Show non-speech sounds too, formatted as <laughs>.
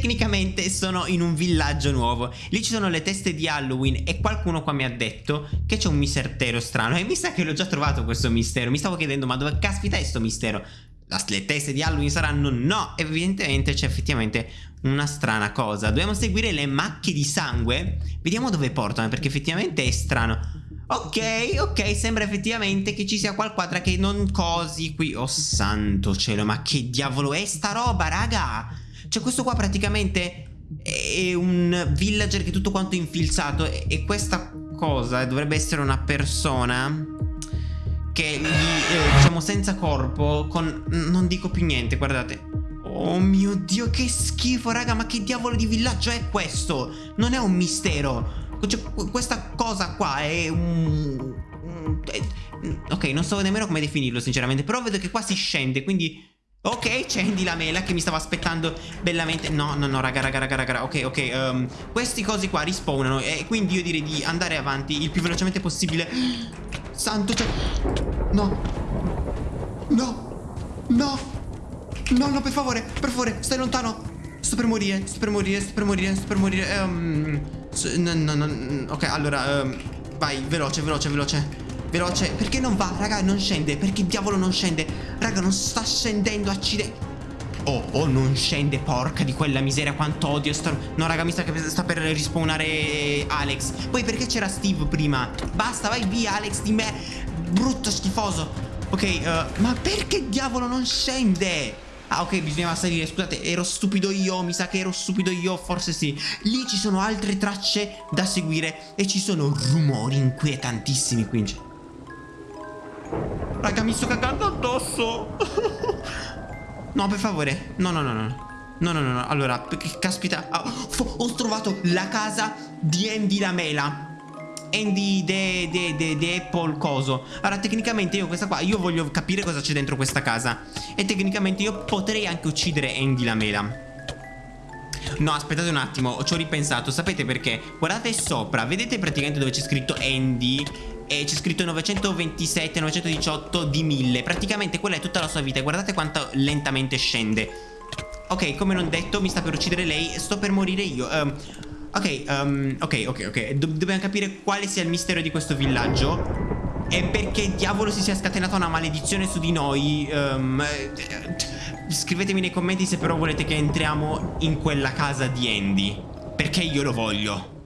tecnicamente sono in un villaggio nuovo. Lì ci sono le teste di Halloween e qualcuno qua mi ha detto che c'è un mistero strano. E mi sa che l'ho già trovato questo mistero. Mi stavo chiedendo ma dove caspita è questo mistero? le teste di Halloween saranno? No, evidentemente c'è effettivamente una strana cosa. Dobbiamo seguire le macchie di sangue. Vediamo dove portano, perché effettivamente è strano. Ok, ok, sembra effettivamente che ci sia qualquadra che non cosi qui. Oh santo cielo, ma che diavolo è sta roba, raga? Cioè questo qua praticamente è un villager che è tutto quanto infilzato e questa cosa dovrebbe essere una persona che gli, eh, diciamo senza corpo con non dico più niente, guardate. Oh mio dio, che schifo, raga, ma che diavolo di villaggio è questo? Non è un mistero. Cioè, questa cosa qua è un... Ok, non so nemmeno come definirlo sinceramente Però vedo che qua si scende Quindi Ok, c'è Andy la mela che mi stava aspettando bellamente. No, no, no, raga, raga, raga, raga Ok, ok, um, questi cosi qua rispawnano E quindi io direi di andare avanti il più velocemente possibile. Santo, cioè No. No. No. No, no, per favore, per favore, stai lontano. Sto per morire, sto per morire, sto per morire, sto per morire um, no, no, no, Ok, allora um, Vai, veloce, veloce, veloce Veloce. Perché non va, raga, non scende. Perché diavolo non scende? Raga, non sta scendendo, accidenti Oh, oh, non scende, porca di quella miseria Quanto odio sto... No, raga, mi sa che sta per rispawnare Alex. Poi perché c'era Steve prima? Basta, vai via, Alex, di me. Brutto, schifoso. Ok, uh, ma perché diavolo non scende? Ah ok bisognava salire. Scusate ero stupido io. Mi sa che ero stupido io Forse sì. Lì ci sono altre tracce da seguire E ci sono rumori inquietantissimi qui Raga mi sto cagando addosso. <laughs> No per favore. No no no no. No no no no. Allora Caspita oh, Ho trovato la casa di Andy la mela Andy de, de, de, de Apple coso. Allora tecnicamente io questa qua Io voglio capire cosa c'è dentro questa casa. E tecnicamente io potrei anche uccidere Andy la mela No aspettate un attimo Ci ho ripensato. Sapete perché? Guardate sopra Vedete praticamente dove c'è scritto Andy e c'è scritto 927, 918 di 1000 Praticamente quella è tutta la sua vita. E guardate quanto lentamente scende. Ok, come non detto, mi sta per uccidere lei. Sto per morire io. Um, Ok, um, ok, ok, ok. Do Dobbiamo capire quale sia il mistero di questo villaggio E perché diavolo si sia scatenata una maledizione su di noi. Um, Scrivetemi nei commenti se però volete che entriamo in quella casa di Andy. Perché io lo voglio